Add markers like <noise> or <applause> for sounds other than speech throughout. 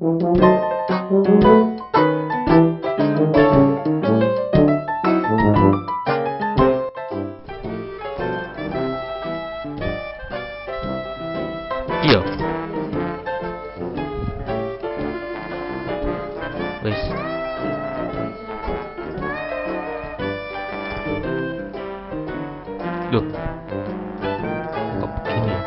Iya. Wis. Loh. Kok begini ya?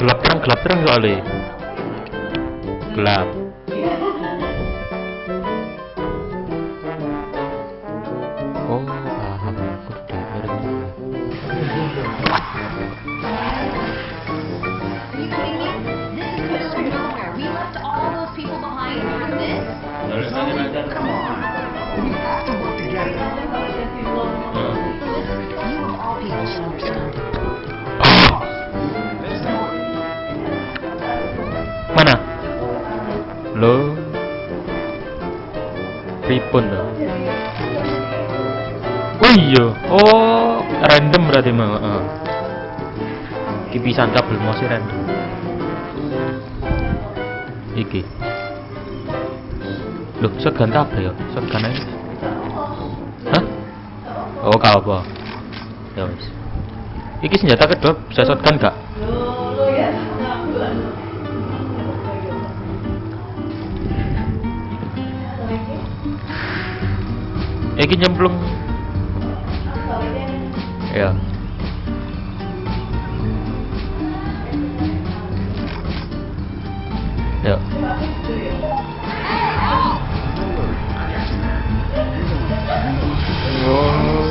gelap. Terang gelap terang soalnya gelap Come on. Pripun lo oh iya. Oh random berarti mah uh. kipisan kabel mouse random. Iki. Loh shotgun apa ya? Shotgun aja. Hah? Oh kau apa ya wis. Iki senjata kedua bisa shotgun gak iki nyemplung. Ya ya oh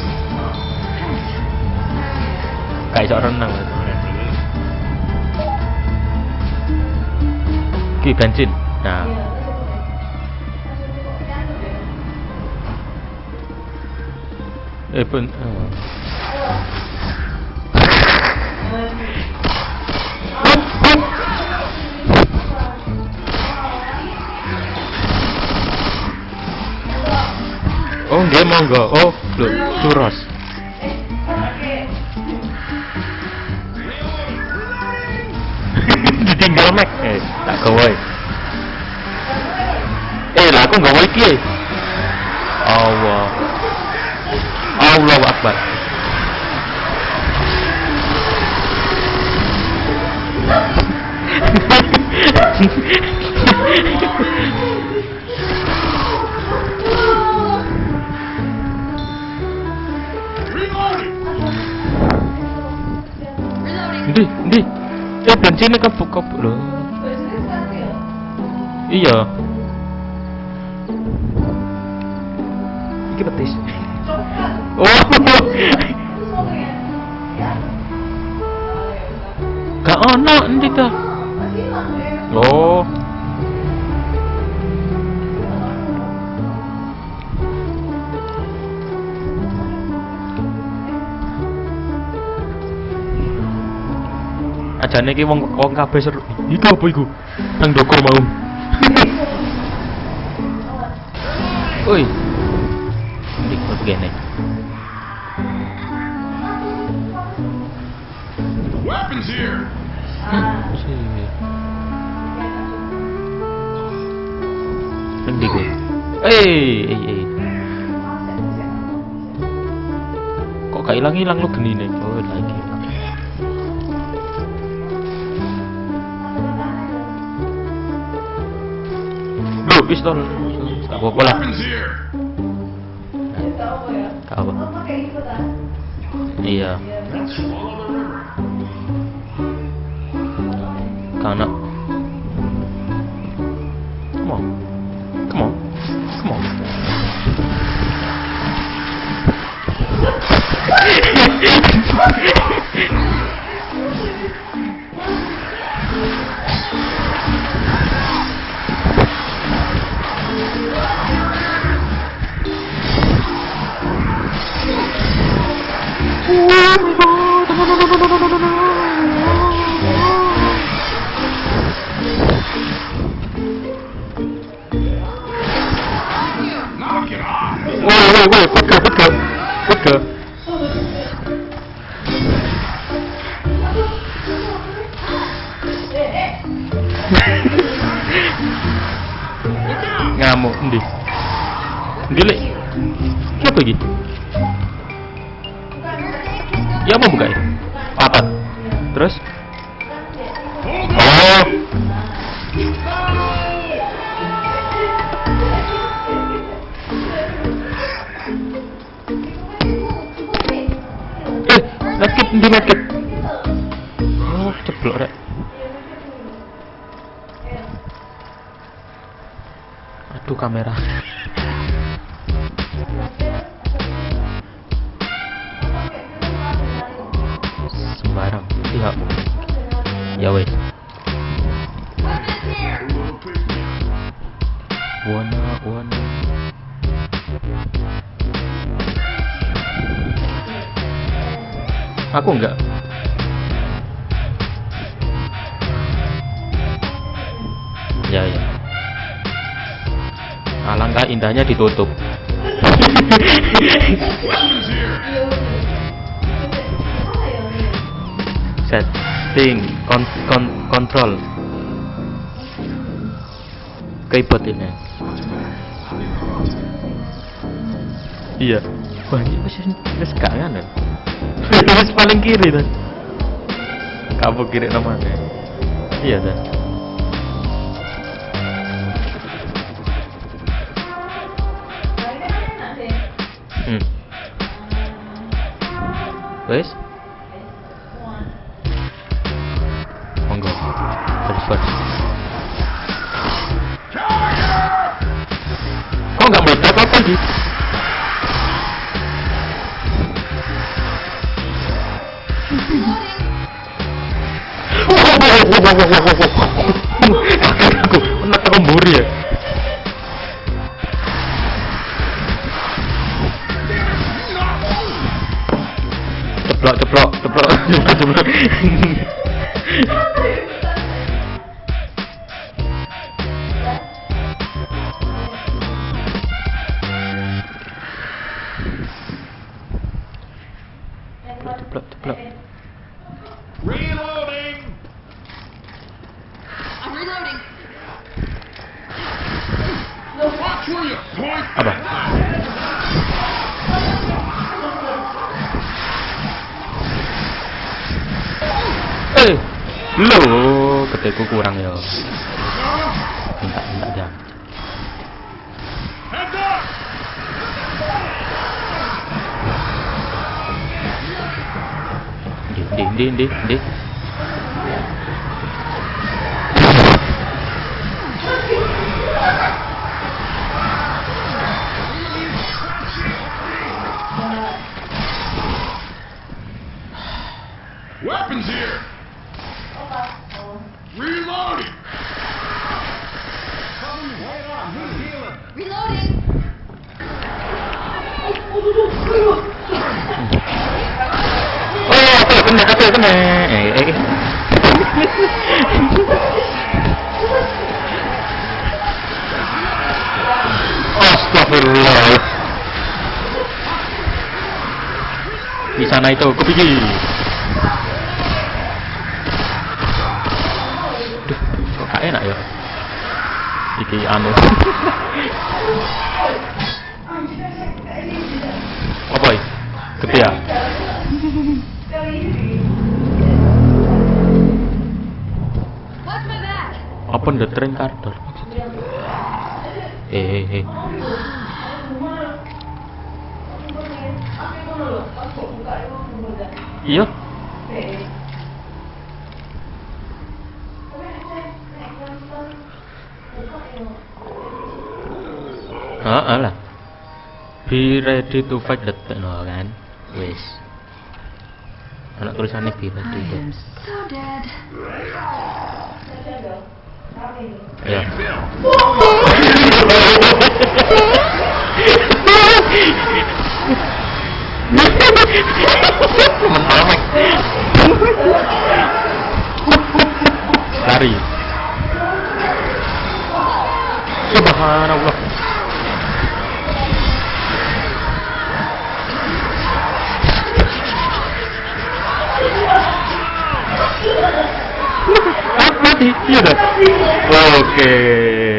kayak iso renang. Ki bensin nah eh pun eh. Oh, dia monggo. Oh, loh, churros. Ditinggal Mac. Eh, tak gawe. Eh, lah aku gawe iki. Allah. Allahu Akbar. Ndi, ndi. Ya bensinnya kebuk-kebuk loh. Iya. Petis. Oh. Gak ono endi ta? Oh. Ajane iki wong wong kabeh seru. Iku apa iku? Nang doko mau. Weapons here! Eh, eh, eh. Kok gak ilang-ilang lu genine? Oh, lagi. Lu pistol. Gak apa-apa lah. Weapons here! Gak apa. Iya. Kana. Come on. Come on. Come on. Come <laughs> on. whoa, mau put go, put go, apa ya apa? Terus? Medkit endi medkit? Oh, ceblok rek. Aduh kamera. Sembarang. Ya. Ya wes. Wana wana. Aku enggak. Ya ya. Alangkah indahnya ditutup. Setting, kon, kon, kontrol. Keyboard ini. Iya. Wah, ini wis wis gak kan ya? Wis paling kiri tuh. Kamu kiri namanya. Iya tuh. Hmm. Wes? Monggo. Telepon. Kok nggak meledak apa sih? Aku, enak aku mburi ya. Ceplok, ceplok, ceplok, ceplok, ceplok. Ceplok, ceplok. Lo keteku kurang ya. Minta minta jam. Di di di di di. Oh, aku kena, aku kena. Eh, eh. Astagfirullah. Di sana itu, aku pergi. Duh, kok enak ya? Iki anu. <laughs> Gede ya? Back. Apa ndak tren kardor? Eh, eh, eh. Iya. Ah, lah. Be ready to fight the no kan. Wis. Anak tulisannya. So dead. Ya. Bill! <laughs> Lari. Subhanallah. que